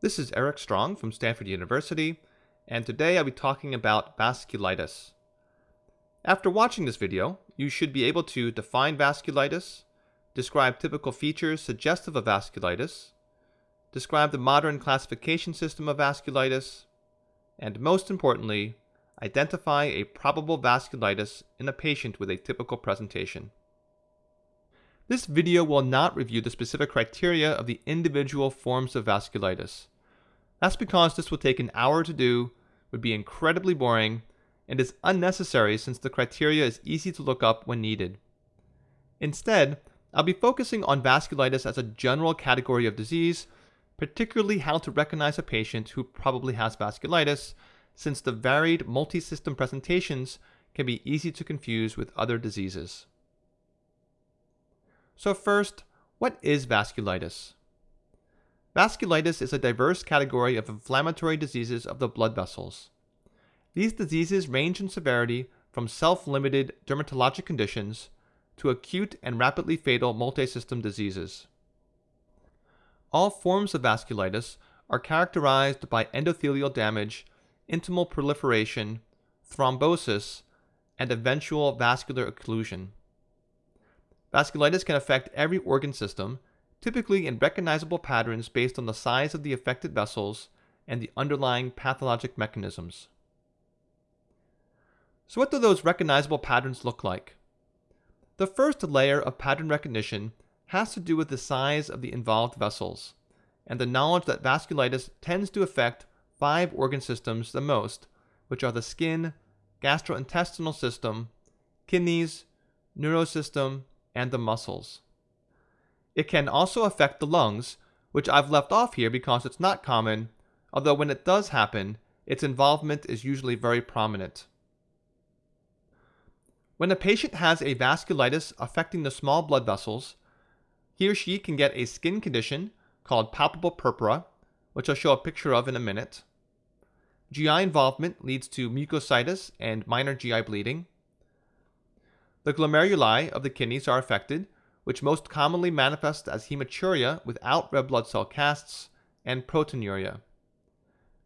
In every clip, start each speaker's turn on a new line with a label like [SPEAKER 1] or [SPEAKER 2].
[SPEAKER 1] This is Eric Strong from Stanford University, and today I'll be talking about vasculitis. After watching this video, you should be able to define vasculitis, describe typical features suggestive of vasculitis, describe the modern classification system of vasculitis, and most importantly, identify a probable vasculitis in a patient with a typical presentation. This video will not review the specific criteria of the individual forms of vasculitis. That's because this will take an hour to do, would be incredibly boring, and is unnecessary since the criteria is easy to look up when needed. Instead, I'll be focusing on vasculitis as a general category of disease, particularly how to recognize a patient who probably has vasculitis, since the varied multi-system presentations can be easy to confuse with other diseases. So first, what is vasculitis? Vasculitis is a diverse category of inflammatory diseases of the blood vessels. These diseases range in severity from self-limited dermatologic conditions to acute and rapidly fatal multisystem diseases. All forms of vasculitis are characterized by endothelial damage, intimal proliferation, thrombosis, and eventual vascular occlusion. Vasculitis can affect every organ system, typically in recognizable patterns based on the size of the affected vessels and the underlying pathologic mechanisms. So what do those recognizable patterns look like? The first layer of pattern recognition has to do with the size of the involved vessels, and the knowledge that vasculitis tends to affect five organ systems the most, which are the skin, gastrointestinal system, kidneys, neurosystem, and the muscles. It can also affect the lungs, which I've left off here because it's not common, although when it does happen, its involvement is usually very prominent. When a patient has a vasculitis affecting the small blood vessels, he or she can get a skin condition called palpable purpura, which I'll show a picture of in a minute. GI involvement leads to mucositis and minor GI bleeding. The glomeruli of the kidneys are affected, which most commonly manifest as hematuria without red blood cell casts and proteinuria.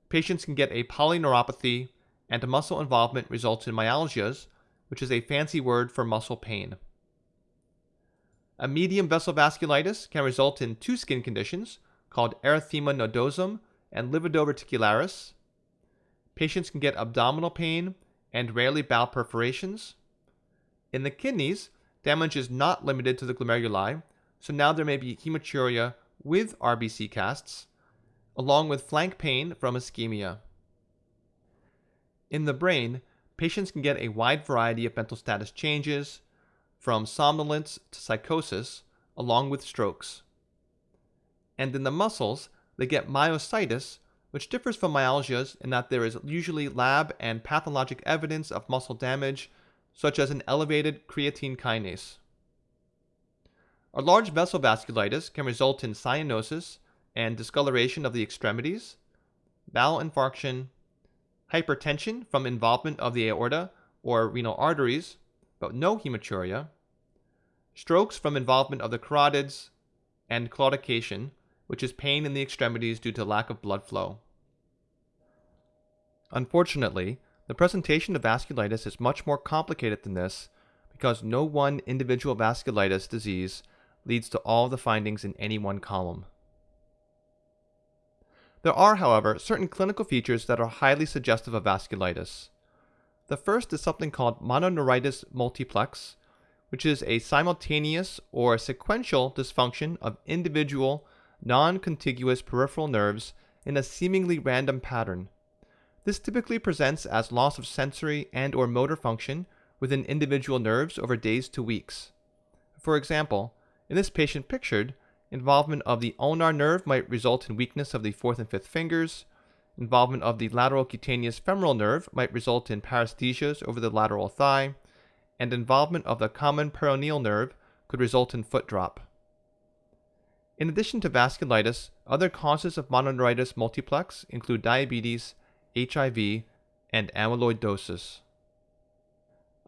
[SPEAKER 1] Patients can get a polyneuropathy, and muscle involvement results in myalgias, which is a fancy word for muscle pain. A medium vessel vasculitis can result in two skin conditions called erythema nodosum and livedo reticularis. Patients can get abdominal pain and rarely bowel perforations. In the kidneys, damage is not limited to the glomeruli, so now there may be hematuria with RBC casts, along with flank pain from ischemia. In the brain, patients can get a wide variety of mental status changes, from somnolence to psychosis, along with strokes. And in the muscles, they get myositis, which differs from myalgias in that there is usually lab and pathologic evidence of muscle damage such as an elevated creatine kinase. A large vessel vasculitis can result in cyanosis and discoloration of the extremities, bowel infarction, hypertension from involvement of the aorta or renal arteries, but no hematuria, strokes from involvement of the carotids, and claudication, which is pain in the extremities due to lack of blood flow. Unfortunately, the presentation of vasculitis is much more complicated than this because no one individual vasculitis disease leads to all the findings in any one column. There are, however, certain clinical features that are highly suggestive of vasculitis. The first is something called mononeuritis multiplex, which is a simultaneous or sequential dysfunction of individual non-contiguous peripheral nerves in a seemingly random pattern this typically presents as loss of sensory and or motor function within individual nerves over days to weeks. For example, in this patient pictured, involvement of the ulnar nerve might result in weakness of the fourth and fifth fingers, involvement of the lateral cutaneous femoral nerve might result in paresthesias over the lateral thigh, and involvement of the common peroneal nerve could result in foot drop. In addition to vasculitis, other causes of mononeuritis multiplex include diabetes HIV, and amyloidosis.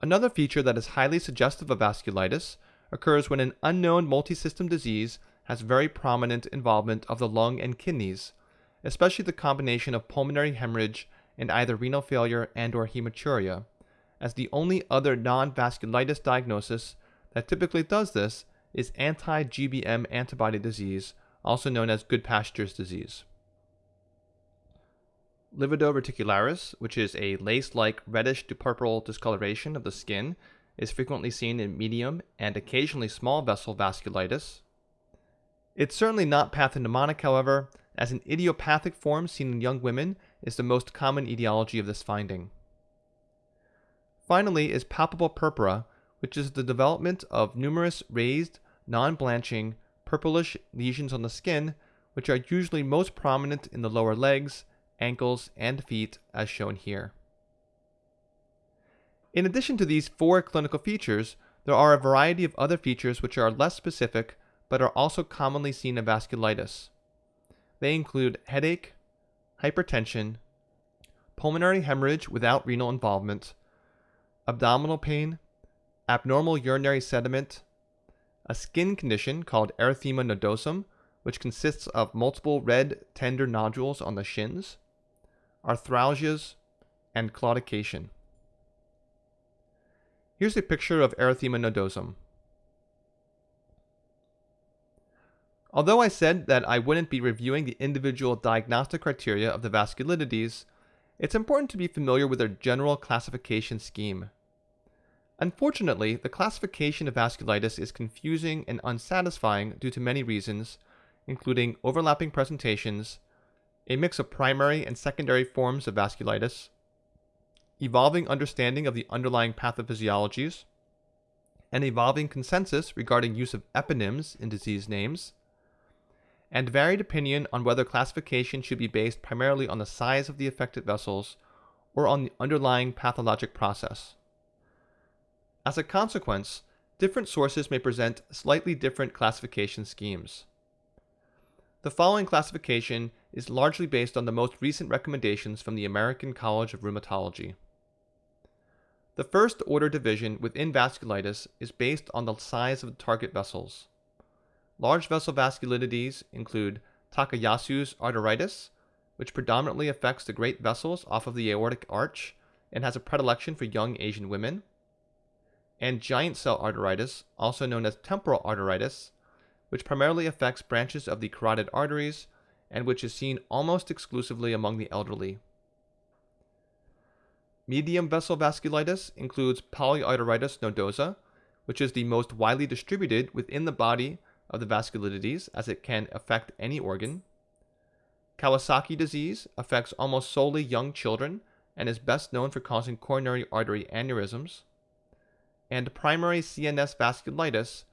[SPEAKER 1] Another feature that is highly suggestive of vasculitis occurs when an unknown multisystem disease has very prominent involvement of the lung and kidneys, especially the combination of pulmonary hemorrhage and either renal failure and or hematuria, as the only other non-vasculitis diagnosis that typically does this is anti-GBM antibody disease, also known as Goodpasture's disease. Livedo reticularis, which is a lace-like reddish to purple discoloration of the skin, is frequently seen in medium and occasionally small vessel vasculitis. It's certainly not pathognomonic, however, as an idiopathic form seen in young women is the most common etiology of this finding. Finally is palpable purpura, which is the development of numerous raised, non-blanching, purplish lesions on the skin, which are usually most prominent in the lower legs, ankles, and feet as shown here. In addition to these four clinical features, there are a variety of other features which are less specific but are also commonly seen in vasculitis. They include headache, hypertension, pulmonary hemorrhage without renal involvement, abdominal pain, abnormal urinary sediment, a skin condition called erythema nodosum, which consists of multiple red, tender nodules on the shins, arthralgias, and claudication. Here's a picture of erythema nodosum. Although I said that I wouldn't be reviewing the individual diagnostic criteria of the vasculitides, it's important to be familiar with their general classification scheme. Unfortunately, the classification of vasculitis is confusing and unsatisfying due to many reasons, including overlapping presentations, a mix of primary and secondary forms of vasculitis, evolving understanding of the underlying pathophysiologies, an evolving consensus regarding use of eponyms in disease names, and varied opinion on whether classification should be based primarily on the size of the affected vessels or on the underlying pathologic process. As a consequence, different sources may present slightly different classification schemes. The following classification is largely based on the most recent recommendations from the American College of Rheumatology. The first order division within vasculitis is based on the size of the target vessels. Large vessel vasculitides include Takayasu's arteritis, which predominantly affects the great vessels off of the aortic arch and has a predilection for young Asian women, and giant cell arteritis, also known as temporal arteritis, which primarily affects branches of the carotid arteries and which is seen almost exclusively among the elderly. Medium vessel vasculitis includes polyarteritis nodosa, which is the most widely distributed within the body of the vasculitides as it can affect any organ. Kawasaki disease affects almost solely young children and is best known for causing coronary artery aneurysms. And primary CNS vasculitis,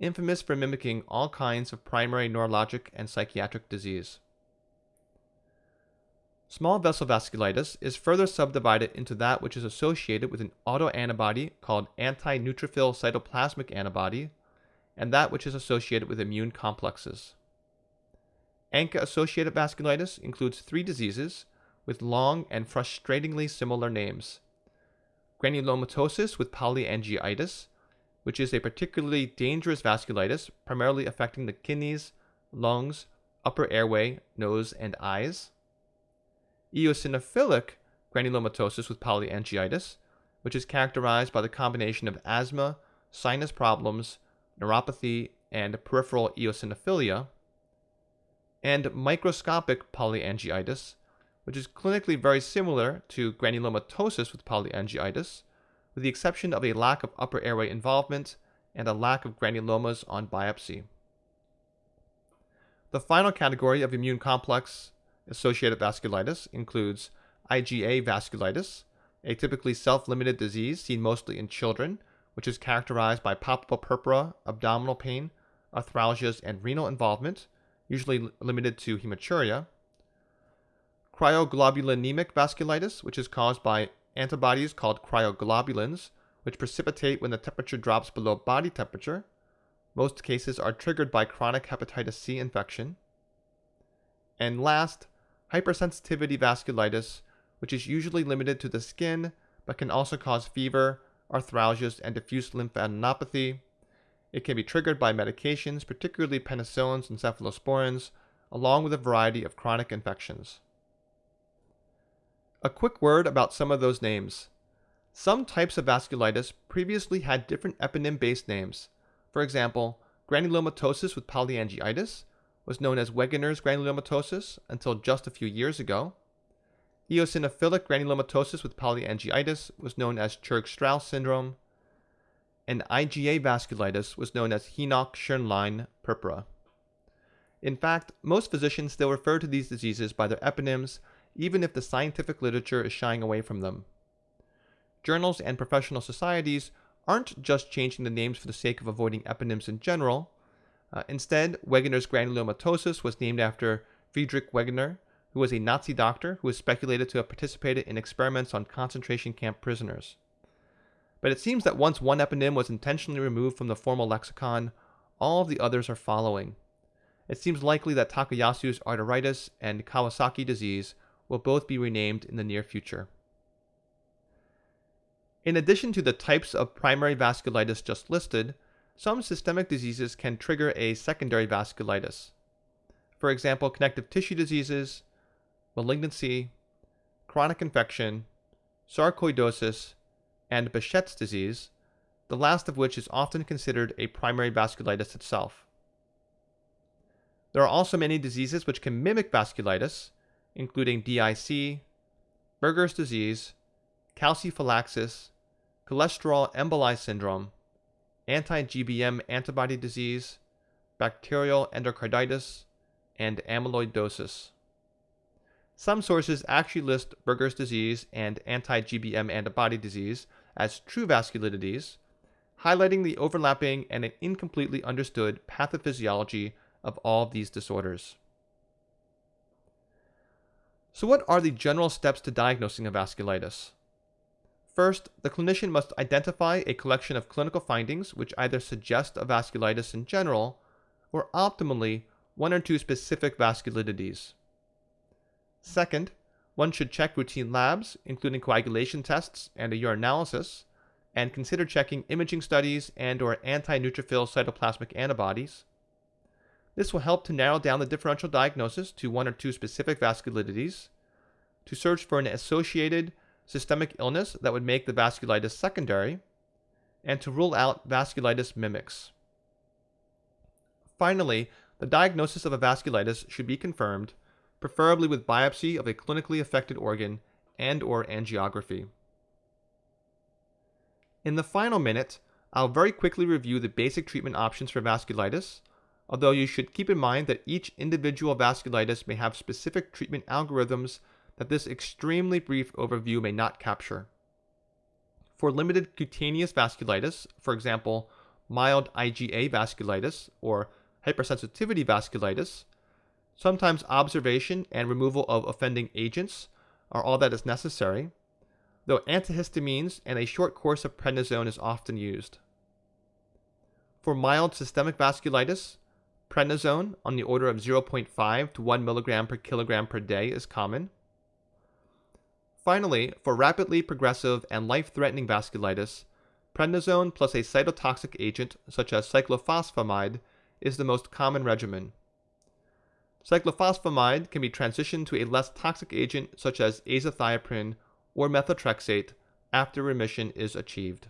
[SPEAKER 1] infamous for mimicking all kinds of primary neurologic and psychiatric disease. Small vessel vasculitis is further subdivided into that which is associated with an autoantibody called anti-neutrophil cytoplasmic antibody and that which is associated with immune complexes. ANCA-associated vasculitis includes three diseases with long and frustratingly similar names. Granulomatosis with polyangiitis, which is a particularly dangerous vasculitis primarily affecting the kidneys, lungs, upper airway, nose, and eyes. Eosinophilic granulomatosis with polyangiitis, which is characterized by the combination of asthma, sinus problems, neuropathy, and peripheral eosinophilia, and microscopic polyangiitis, which is clinically very similar to granulomatosis with polyangiitis, with the exception of a lack of upper airway involvement and a lack of granulomas on biopsy. The final category of immune complex associated vasculitis includes IgA vasculitis, a typically self-limited disease seen mostly in children which is characterized by palpable purpura, abdominal pain, arthralgias, and renal involvement, usually limited to hematuria. Cryoglobulinemic vasculitis, which is caused by antibodies called cryoglobulins, which precipitate when the temperature drops below body temperature. Most cases are triggered by chronic hepatitis C infection. And last, hypersensitivity vasculitis, which is usually limited to the skin but can also cause fever, arthralgias, and diffuse lymphadenopathy. It can be triggered by medications, particularly penicillins and cephalosporins, along with a variety of chronic infections. A quick word about some of those names. Some types of vasculitis previously had different eponym based names. For example, granulomatosis with polyangiitis was known as Wegener's granulomatosis until just a few years ago. Eosinophilic granulomatosis with polyangiitis was known as Churg-Strauss syndrome, and IgA vasculitis was known as Henoch-Schönlein purpura. In fact, most physicians still refer to these diseases by their eponyms, even if the scientific literature is shying away from them. Journals and professional societies aren't just changing the names for the sake of avoiding eponyms in general. Uh, instead, Wegener's granulomatosis was named after Friedrich Wegener, who was a Nazi doctor who is speculated to have participated in experiments on concentration camp prisoners. But it seems that once one eponym was intentionally removed from the formal lexicon, all of the others are following. It seems likely that Takayasu's arteritis and Kawasaki disease will both be renamed in the near future. In addition to the types of primary vasculitis just listed, some systemic diseases can trigger a secondary vasculitis. For example, connective tissue diseases, malignancy, chronic infection, sarcoidosis, and Behçet's disease, the last of which is often considered a primary vasculitis itself. There are also many diseases which can mimic vasculitis, including DIC, Berger's disease, calciphylaxis, cholesterol emboli syndrome, anti-GBM antibody disease, bacterial endocarditis, and amyloidosis. Some sources actually list Berger's disease and anti-GBM antibody disease as true vasculitides, highlighting the overlapping and incompletely understood pathophysiology of all of these disorders. So what are the general steps to diagnosing a vasculitis? First, the clinician must identify a collection of clinical findings which either suggest a vasculitis in general or optimally one or two specific vasculitides. Second, one should check routine labs, including coagulation tests and a urinalysis, and consider checking imaging studies and or anti-neutrophil cytoplasmic antibodies. This will help to narrow down the differential diagnosis to one or two specific vasculitides, to search for an associated systemic illness that would make the vasculitis secondary, and to rule out vasculitis mimics. Finally, the diagnosis of a vasculitis should be confirmed, preferably with biopsy of a clinically affected organ and or angiography. In the final minute, I'll very quickly review the basic treatment options for vasculitis, although you should keep in mind that each individual vasculitis may have specific treatment algorithms that this extremely brief overview may not capture. For limited cutaneous vasculitis, for example, mild IgA vasculitis or hypersensitivity vasculitis, sometimes observation and removal of offending agents are all that is necessary, though antihistamines and a short course of prednisone is often used. For mild systemic vasculitis, prednisone on the order of 0.5 to 1 mg per kilogram per day is common. Finally, for rapidly progressive and life-threatening vasculitis, prednisone plus a cytotoxic agent such as cyclophosphamide is the most common regimen. Cyclophosphamide can be transitioned to a less toxic agent such as azathioprine or methotrexate after remission is achieved.